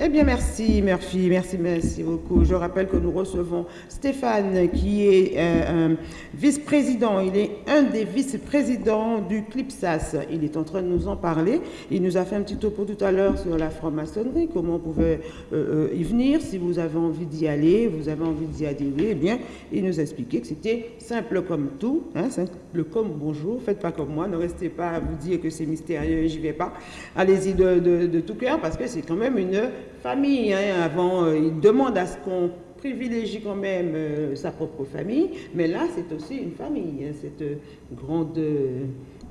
Eh bien, merci Murphy, merci, merci beaucoup. Je rappelle que nous recevons Stéphane, qui est euh, vice-président. Il est un des vice-présidents du CLIPSAS. Il est en train de nous en parler. Il nous a fait un petit topo tout à l'heure sur la franc-maçonnerie, comment on pouvait euh, euh, y venir. Si vous avez envie d'y aller, vous avez envie d'y adhérer, eh bien, il nous a expliqué que c'était simple comme tout, hein, simple comme bonjour. Faites pas comme moi, ne restez pas à vous dire que c'est mystérieux j'y vais pas. Allez-y de, de tout cœur parce que c'est quand même une famille. Hein, avant, euh, il demande à ce qu'on privilégie quand même euh, sa propre famille, mais là, c'est aussi une famille, hein, cette grande euh,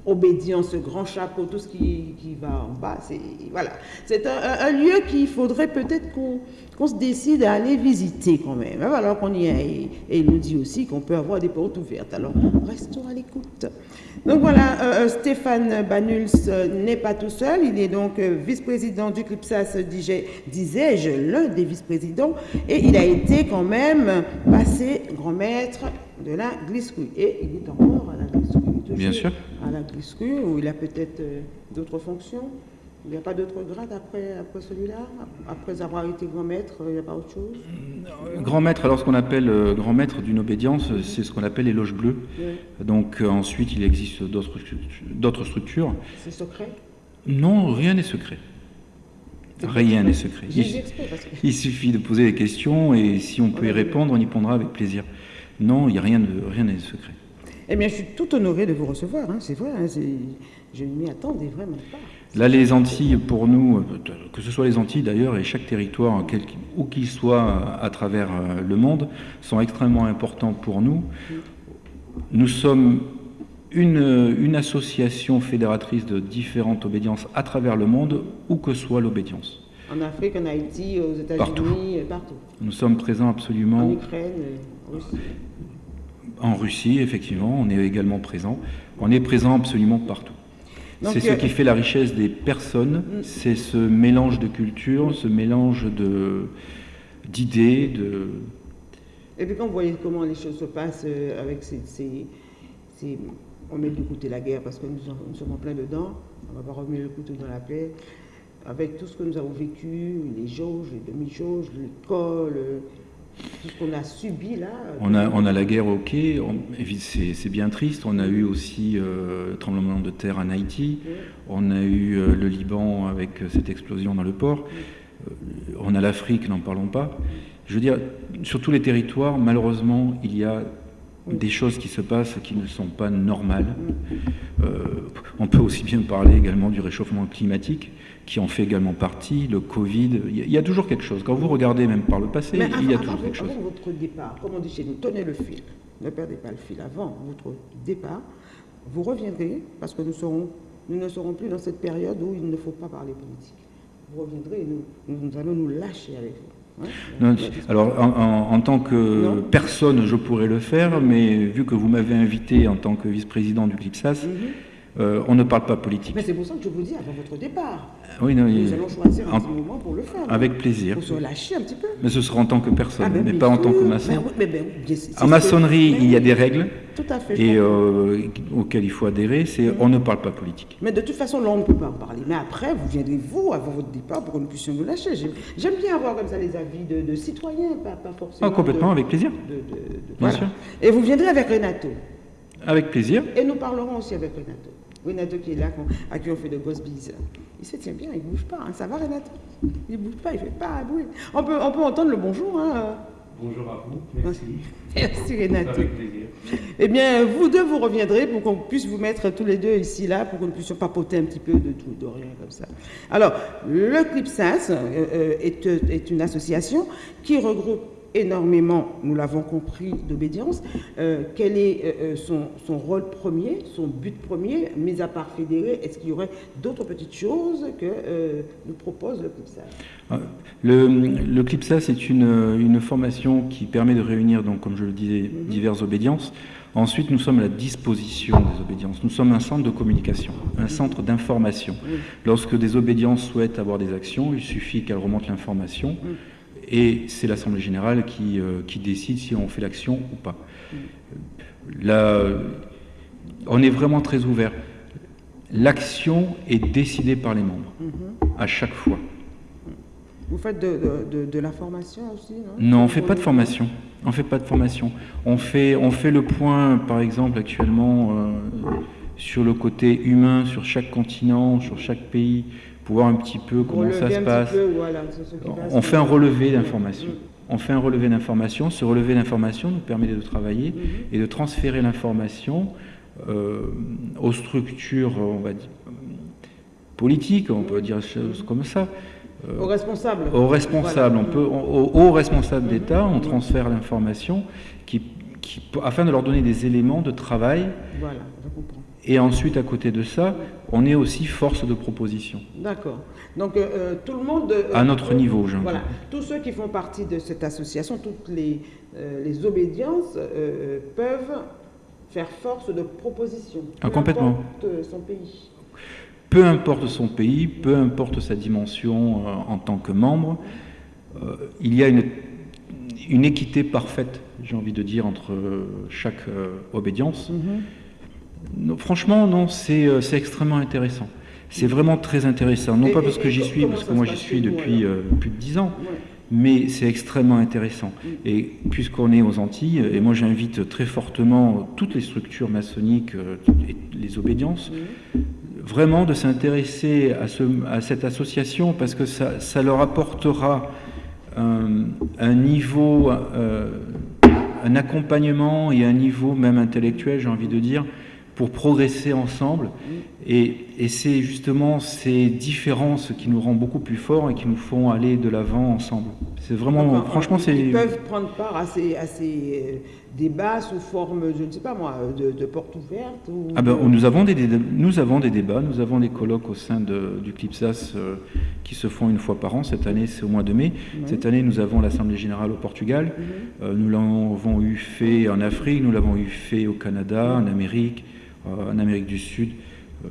obédience, ce grand chapeau, tout ce qui, va en bas. C'est voilà. un, un, lieu qu'il faudrait peut-être qu'on se décide à aller visiter quand même. Hein, alors qu'on y est. Et, il nous dit aussi qu'on peut avoir des portes ouvertes. Alors, restons à l'écoute. Donc voilà, euh, euh, Stéphane Banuls euh, n'est pas tout seul, il est donc vice-président du CLIPSAS, disais-je, l'un des vice-présidents, et il a été quand même passé grand maître de la glisserie. Et il est. Bien sûr. À la glisserie, où il a peut-être d'autres fonctions. Il n'y a pas d'autre grade après, après celui-là? Après avoir été grand maître, il n'y a pas autre chose? Grand maître, alors ce qu'on appelle euh, grand maître d'une obédience, c'est ce qu'on appelle les loges bleues. Donc euh, ensuite, il existe d'autres structures. C'est secret? Non, rien n'est secret. Rien n'est secret. Il, suffit de poser des questions et si on peut y répondre, on y répondra avec plaisir. Non, il n'y a rien de rien n'est secret. Eh bien, je suis tout honoré de vous recevoir, hein, c'est vrai. Hein, je ne m'y attendais vraiment pas. Là, les Antilles, pour nous, que ce soit les Antilles d'ailleurs, et chaque territoire, où qu'il soit à travers euh, le monde, sont extrêmement importants pour nous. Nous sommes une, une association fédératrice de différentes obédiences à travers le monde, où que soit l'obédience. En Afrique, en Haïti, aux États-Unis, partout. Nous sommes présents absolument. En Ukraine, en Russie. En Russie, effectivement, on est également présent. On est présent absolument partout. C'est ce euh, qui fait la richesse des personnes, mm. c'est ce mélange de cultures, ce mélange d'idées, de... Et puis quand vous voyez comment les choses se passent euh, avec ces, On met de côté la guerre parce que nous, sommes en plein dedans, on va pas remettre le couteau dans la plaie. Avec tout ce que nous avons vécu, les jauges, les demi-jauges, l'école, tout ce qu'on a subi là. On a, on a la guerre au quai, c'est bien triste. On a eu aussi euh, le tremblement de terre en Haïti. On a eu euh, le Liban avec euh, cette explosion dans le port. on a l'Afrique, n'en parlons pas. Je veux dire, sur tous les territoires, malheureusement, il y a des choses qui se passent qui ne sont pas normales. on peut aussi bien parler également du réchauffement climatique qui en fait également partie, le Covid, il y, a toujours quelque chose. Quand vous regardez même par le passé, il y a toujours quelque chose. Avant votre départ, comme on dit chez nous, tenez le fil, ne perdez pas le fil. Avant votre départ, vous reviendrez, parce que nous, serons, nous ne serons plus dans cette période où il ne faut pas parler politique. Vous reviendrez et nous, nous, allons nous lâcher avec vous. Alors, en, tant que personne, je pourrais le faire, mais vu que vous m'avez invité en tant que vice-président du CLIPSAS, mhm. Euh, on ne parle pas politique. Mais c'est pour ça que je vous dis avant votre départ. Oui, non, Nous allons choisir un petit moment pour le faire. Avec plaisir. Pour se lâcher un petit peu. Mais ce sera en tant que personne, ah, ben, mais pas en tant que maçon. Ben, ben, en maçonnerie, il y a des règles. Tout à fait. Et euh, auxquelles il faut adhérer, c'est on ne parle pas politique. Mais de toute façon, là, on ne peut pas en parler. Mais après, vous viendrez, vous, avant votre départ, pour que nous puissions nous lâcher. J'aime bien avoir comme ça les avis de, citoyens, pas, forcément. Ah, complètement, avec plaisir. bien sûr. Et vous viendrez avec Renato. Avec plaisir. Et nous parlerons aussi avec Renato. Renato qui est là, à qui on fait de grosses bises. Il se tient bien, il ne bouge pas. Hein. Ça va, Renato? Il ne bouge pas, il ne fait pas bruit. On peut, on peut entendre le bonjour. Hein. Bonjour à vous, merci. Merci Renato. Avec plaisir. Eh bien, vous deux, vous reviendrez pour qu'on puisse vous mettre tous les deux ici, là, pour que nous puissions papoter un petit peu de tout, de rien comme ça. Alors, le CLIPSAS euh, euh, est, est une association qui regroupe énormément, nous l'avons compris, d'obédience. Euh, quel est euh, euh, son, rôle premier, son but premier, mis à part fédérer? Est-ce qu'il y aurait d'autres petites choses que nous propose le CLIPSAS Le, le CLIPSAS est une, formation qui permet de réunir, donc, comme je le disais, mhm. diverses obédiences. Ensuite, nous sommes à la disposition des obédiences. Nous sommes un centre de communication, un centre d'information. Lorsque des obédiences souhaitent avoir des actions, il suffit qu'elles remontent l'information et c'est l'Assemblée générale qui, euh, qui, décide si on fait l'action ou pas. Là, on est vraiment très ouvert. L'action est décidée par les membres, à chaque fois. Vous faites de, la formation aussi, non? Non, on ne fait pas de formation. On fait pas de formation. On fait, on fait le point, par exemple, actuellement, euh, sur le côté humain, sur chaque continent, sur chaque pays, pour voir un petit peu comment ça se passe. on fait un relevé d'informations. On fait un relevé d'informations. Ce relevé d'informations nous permet de travailler mm-hmm. et de transférer l'information euh, aux structures, on va dire, politiques, on peut dire des choses comme ça, euh, aux responsables. Aux responsables. On peut, aux, responsables d'État, on transfère l'information qui, afin de leur donner des éléments de travail. Voilà, je comprends. Et ensuite, à côté de ça, on est aussi force de proposition. D'accord. Donc, euh, euh, tout le monde... à notre niveau, Jean. Voilà. Tous ceux qui font partie de cette association, toutes les, les obédiences peuvent faire force de proposition. Ah, complètement. son pays peu importe son pays, peu importe sa dimension euh, en tant que membre, euh, il y a une, une équité parfaite, j'ai envie de dire, entre chaque euh, obédience. Mhm. franchement, non, c'est extrêmement intéressant. C'est vraiment très intéressant. Non pas parce que j'y suis, parce que moi j'y suis depuis plus de dix ans, mais c'est extrêmement intéressant. Mm. Et puisqu'on est aux Antilles, et moi j'invite très fortement toutes les structures maçonniques, et les obédiences, mm vraiment de s'intéresser à, ce, à, cette association parce que ça, ça leur apportera un, niveau, euh, un accompagnement et un niveau même intellectuel, j'ai envie de dire, pour progresser ensemble. Et, et c'est justement ces différences qui nous rendent beaucoup plus forts et qui nous font aller de l'avant ensemble. C'est vraiment, franchement, c'est... Ils peuvent prendre part à ces, à ces euh, débats sous forme, je ne sais pas moi, de, de porte ouverte ou ah ben, nous, avons des, nous avons des débats, nous avons des colloques au sein de, du CLIPSAS euh, qui se font une fois par an. Cette année, c'est au mois de mai. Cette année, nous avons l'Assemblée Générale au Portugal. Euh, nous l'avons eu fait en Afrique, nous l'avons eu fait au Canada, en Amérique. Euh, en Amérique du Sud, euh,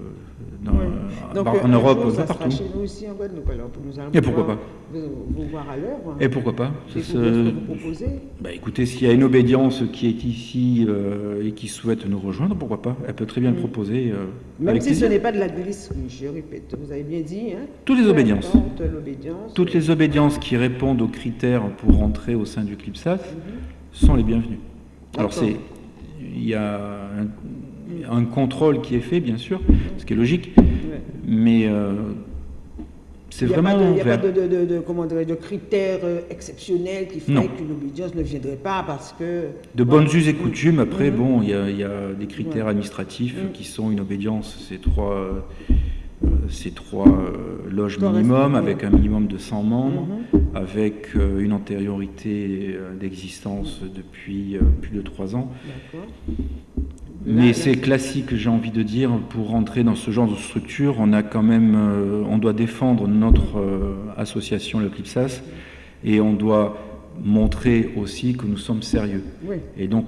dans, euh, en Europe, jour, ça partout. Chez nous aussi en Guadeloupe, alors nous allons Et pourquoi pas vous, vous, voir à l'heure. Et pourquoi pas Et ce que vous proposez bah, Écoutez, s'il y a une obédience qui est ici euh, et qui souhaite nous rejoindre, pourquoi pas Elle peut très bien le mm. proposer. Euh, Même si ce n'est pas de la glisserie, je répète, vous avez bien dit. Hein, Toutes les obédiences. Toutes les obédiences qui répondent aux critères pour rentrer au sein du CLIPSAS mm-hmm. sont les bienvenues. Alors c'est, il y a un, un contrôle qui est fait, bien sûr, ce qui est logique, mais euh, c'est vraiment. Il n'y a pas de, de, de, comment de critères euh, exceptionnels qui feraient qu'une obédience ne viendrait pas parce que. De bonnes us et coutumes, après, mhm. bon, il y, y, a des critères administratifs mhm. qui sont une obédience, c'est trois. Euh, ces trois loges minimum, avec un minimum de 100 membres, mhm. avec une antériorité d'existence depuis plus de trois ans. Mais c'est classique, j'ai envie de dire, pour rentrer dans ce genre de structure, on a quand même, euh, on doit défendre notre euh, association, le CLIPSAS, et on doit montrer aussi que nous sommes sérieux. Et donc,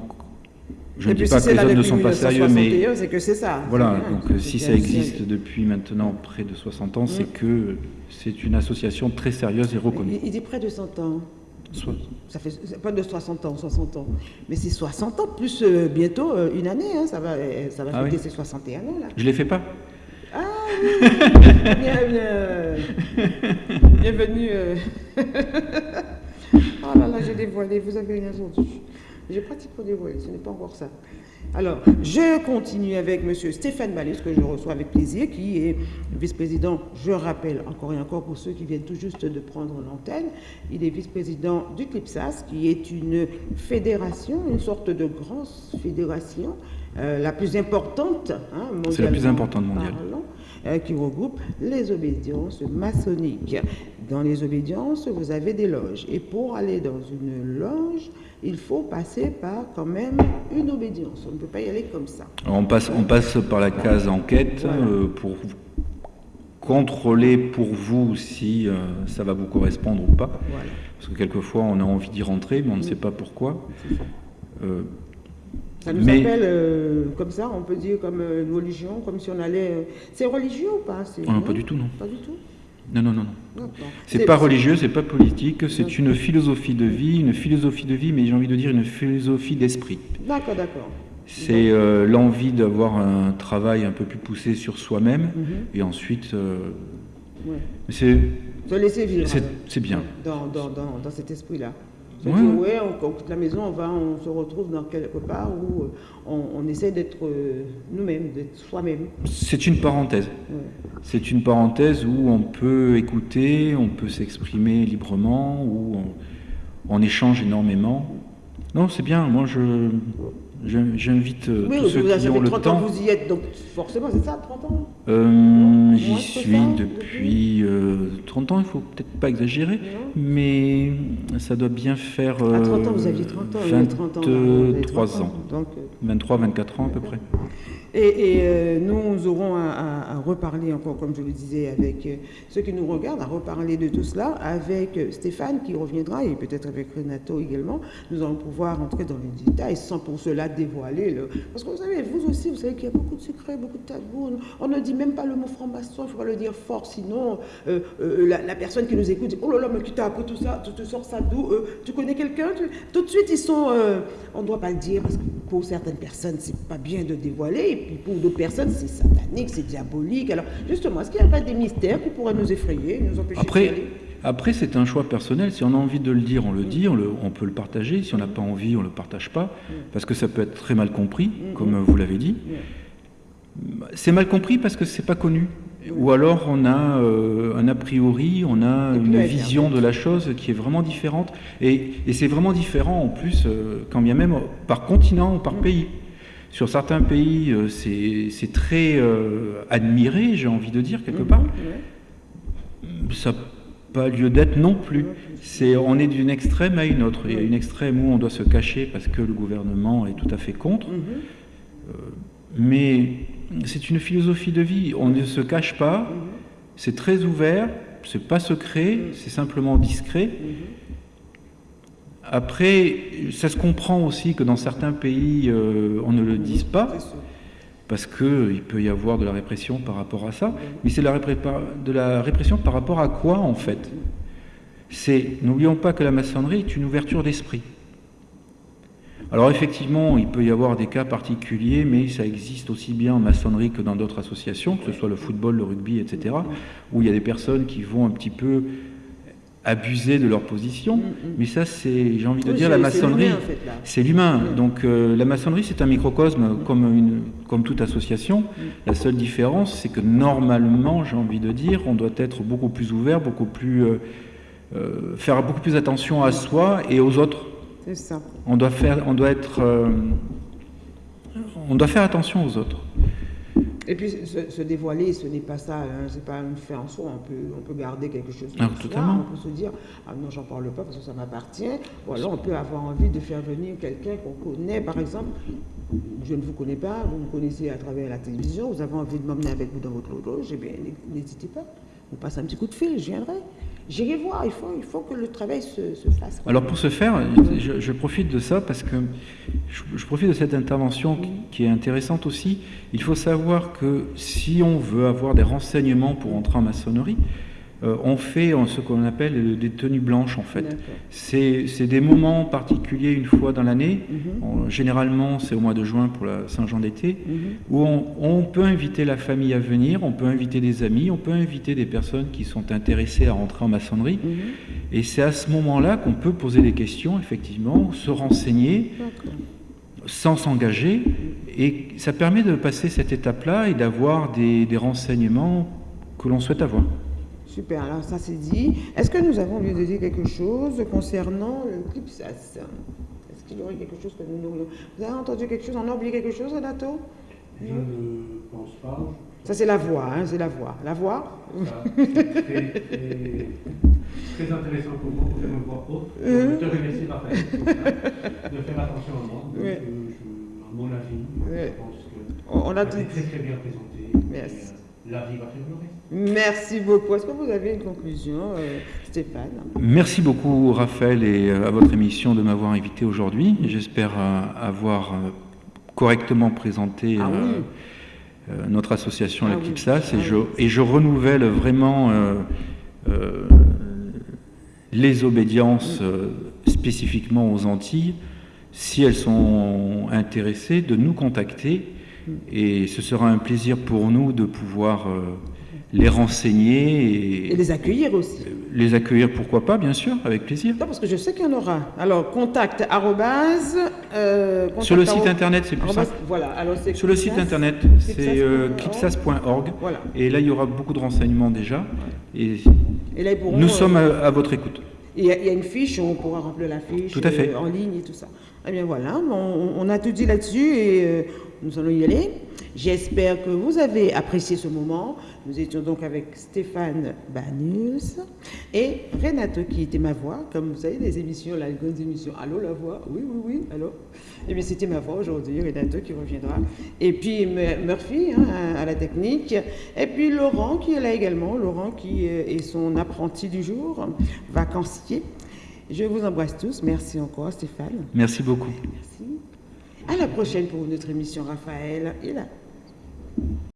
je ne dis pas que les hommes ne sont pas sérieux, mais c'est que c'est ça. Voilà, donc si ça existe depuis maintenant près de 60 ans, c'est mm. que c'est une association très sérieuse et reconnue. Il dit près de 100 ans. Ça fait pas de 60 ans, 60 ans. Mais c'est 60 ans, plus euh, bientôt euh, une année. Hein, ça va, euh, ça va ah fêter ses 61 ans. Là. Je ne les fais pas. Ah oui Bienvenue. oh là là, j'ai dévoilé, vous avez rien entendu. J'ai pratiquement dévoilé, ce n'est pas encore ça. Alors, je continue avec M. Stéphane Ballis, que je reçois avec plaisir, qui est vice-président, je rappelle encore et encore pour ceux qui viennent tout juste de prendre l'antenne, il est vice-président du CLIPSAS, qui est une fédération, une sorte de grande fédération, euh, la plus importante hein, C'est la plus importante mondiale. Qui regroupe les obédiences maçonniques. Dans les obédiences, vous avez des loges. Et pour aller dans une loge, il faut passer par quand même une obédience. On ne peut pas y aller comme ça. on passe, on passe par la case enquête euh, pour contrôler pour vous si euh, ça va vous correspondre ou pas. Parce que quelquefois on a envie d'y rentrer, mais on ne sait pas pourquoi. Euh, ça nous appelle comme ça, on peut dire comme une religion, comme si on allait. C'est religieux ou pas? Non, Pas du tout, non. Pas du tout? Non, non, non, non. C'est pas religieux, c'est pas politique, c'est une philosophie de vie, une philosophie de vie, mais j'ai envie de dire une philosophie d'esprit. D'accord, d'accord. C'est euh, l'envie d'avoir un travail un peu plus poussé sur soi-même, mhm. et ensuite, euh, c'est Se laisser vivre. C'est bien. Dans, dans, dans, dans cet esprit-là. Se dire, ouais, on, quitte la maison, on, va, on se retrouve dans quelque part où euh, on, on essaie d'être euh, nous-mêmes, d'être soi-même. C'est une parenthèse. C'est une parenthèse où on peut écouter, on peut s'exprimer librement, où on, on échange énormément. Non, c'est bien. Moi, je, J'invite euh, tous ceux qui ont le 30 temps. Ans, vous y êtes, donc forcément, c'est ça, 30 ans euh, J'y suis depuis euh, 30 ans, il ne faut peut-être pas exagérer, mais ça doit bien faire. à 30 ans, vous aviez 30 ans, 23 30 ans. ans. Donc, 23, 24 ans à peu près. Et, et euh, nous aurons à, à, à, reparler encore, comme je le disais, avec euh, ceux qui nous regardent, à reparler de tout cela avec euh, Stéphane qui reviendra et peut-être avec Renato également. Nous allons pouvoir entrer dans les détails sans pour cela dévoiler. Le... Parce que vous savez, vous aussi, vous savez qu'il y a beaucoup de secrets, beaucoup de tabous. On ne dit même pas le mot franc-maçon, il faudra le dire fort, sinon euh, euh, la, la, personne qui nous écoute dit Oh là là, mais qui t'a appris tout ça Tu te sors ça d'où Tu connais quelqu'un Tout de suite, ils sont. on ne doit pas le dire parce que pour certaines personnes, c'est pas bien de dévoiler puis pour d'autres personnes, c'est satanique, c'est diabolique. Alors, justement, est-ce qu'il n'y a pas des mystères qui pourraient nous effrayer, nous empêcher Après, après, c'est un choix personnel. Si on a envie de le dire, on le dit, on, le, on, peut le partager. Si on n'a pas envie, on ne le partage pas, mmh. parce que ça peut être très mal compris, mmh. comme vous l'avez dit. C'est mal compris parce que c'est pas connu. Ou alors on a euh, un a priori, on a une vision de la chose qui est vraiment différente. Et, et c'est vraiment différent en plus, euh, quand bien même par continent ou par pays. Sur certains pays, euh, c'est très euh, admiré, j'ai envie de dire, quelque part. Ça n'a pas lieu d'être non plus. C'est, on est d'une extrême à une autre. Il y a une extrême où on doit se cacher parce que le gouvernement est tout à fait contre. Euh, mais c'est une philosophie de vie. On ne se cache pas, c'est très ouvert, c'est pas secret, c'est simplement discret. Après, ça se comprend aussi que dans certains pays, euh, on ne le dise pas, parce qu'il peut y avoir de la répression par rapport à ça. Mais c'est de la répression par rapport à quoi, en fait? C'est, n'oublions pas que la maçonnerie est une ouverture d'esprit. Alors effectivement, il peut y avoir des cas particuliers, mais ça existe aussi bien en maçonnerie que dans d'autres associations, que ce soit le football, le rugby, etc., où il y a des personnes qui vont un petit peu abuser de leur position. Mm, mm. Mais ça, c'est, j'ai envie de oui, dire, la maçonnerie, c'est l'humain. En fait, Donc euh, la maçonnerie, c'est un microcosme mm. comme, une, comme toute association. La seule différence, c'est que normalement, j'ai envie de dire, on doit être beaucoup plus ouvert, beaucoup plus, euh, euh, faire beaucoup plus attention à soi et aux autres. C'est ça. On doit faire, on doit être, euh, on doit faire attention aux autres. Et puis se, se dévoiler, ce n'est pas ça, hein, c'est pas une fin en soi. On peut, on peut garder quelque chose de ah, totalement. On peut se dire ah non, j'en parle pas parce que ça m'appartient. Ou alors on peut avoir envie de faire venir quelqu'un qu'on connaît, par exemple. Je ne vous connais pas, vous me connaissez à travers la télévision. Vous avez envie de m'emmener avec vous dans votre loge, eh bien n'hésitez pas. Vous passez un petit coup de fil, je viendrai. J'irai voir, il faut, il faut que le travail se, se fasse. Alors pour ce faire, je, je, profite de ça parce que je, je profite de cette intervention qui, qui, est intéressante aussi. Il faut savoir que si on veut avoir des renseignements pour entrer en maçonnerie, euh, on fait ce qu'on appelle des tenues blanches en fait. C'est des moments particuliers une fois dans l'année, mm -hmm. généralement c'est au mois de juin pour la Saint-Jean d'été, mm -hmm. où on, on, peut inviter la famille à venir, on peut inviter des amis, on peut inviter des personnes qui sont intéressées à rentrer en maçonnerie. Mm -hmm. Et c'est à ce moment-là qu'on peut poser des questions, effectivement, se renseigner sans s'engager. Et ça permet de passer cette étape-là et d'avoir des, des renseignements que l'on souhaite avoir. Super, alors ça c'est dit. Est-ce que nous avons envie de dire quelque chose concernant le CLIPSAS Est-ce qu'il y aurait quelque chose que nous n'aurions... Vous avez entendu quelque chose? On a oublié quelque chose, Renato? Je ne pense pas. Ça c'est la voix, hein, c'est la voix. La voix? Ça, très, intéressant pour moi, pour une voix haute. Je euh... te remercie, Raphaël, de faire attention à moi. Donc, oui. je, à mon avis, oui. je pense que on a tout... très très bien présenté. Merci. La vie va. Merci beaucoup. Est-ce que vous avez une conclusion, euh, Stéphane? Merci beaucoup, Raphaël, et euh, à votre émission de m'avoir invité aujourd'hui. J'espère euh, avoir correctement présenté ah, oui. notre association, ah, l'Eclipsas, oui. et, je, et je renouvelle vraiment les obédiences spécifiquement aux Antilles, si elles sont intéressées, de nous contacter. Et ce sera un plaisir pour nous de pouvoir les renseigner et, et les accueillir aussi. les accueillir, pourquoi pas, bien sûr, avec plaisir. Non, parce que je sais qu'il y en aura. Alors, contact arrobase, euh, Sur le site internet, c'est plus simple. Voilà, alors c'est Sur le site internet, c'est Clipsas.org. euh. Voilà. Et là, il y aura beaucoup de renseignements déjà. Et Et là, pourront, nous euh, sommes à, à votre écoute. Il y, a, il y a une fiche, on pourra remplir la fiche Tout à fait. euh, en ligne et tout ça. Eh bien voilà, on, on a tout dit là-dessus et euh, nous allons y aller. J'espère que vous avez apprécié ce moment. Nous étions donc avec Stéphane Banus et Renato qui était ma voix. Comme vous savez, les émissions, là, les grandes émissions. Allô la voix? Oui, oui, oui, allô? Eh bien c'était ma voix aujourd'hui, Renato qui reviendra. Et puis Murphy hein, à, à la technique. Et puis Laurent qui est là également. Laurent qui euh, est son apprenti du jour, vacancier. Je vous embrasse tous. Merci encore, Stéphane. Merci beaucoup. Merci. À la prochaine pour notre émission, Raphaël. Et là.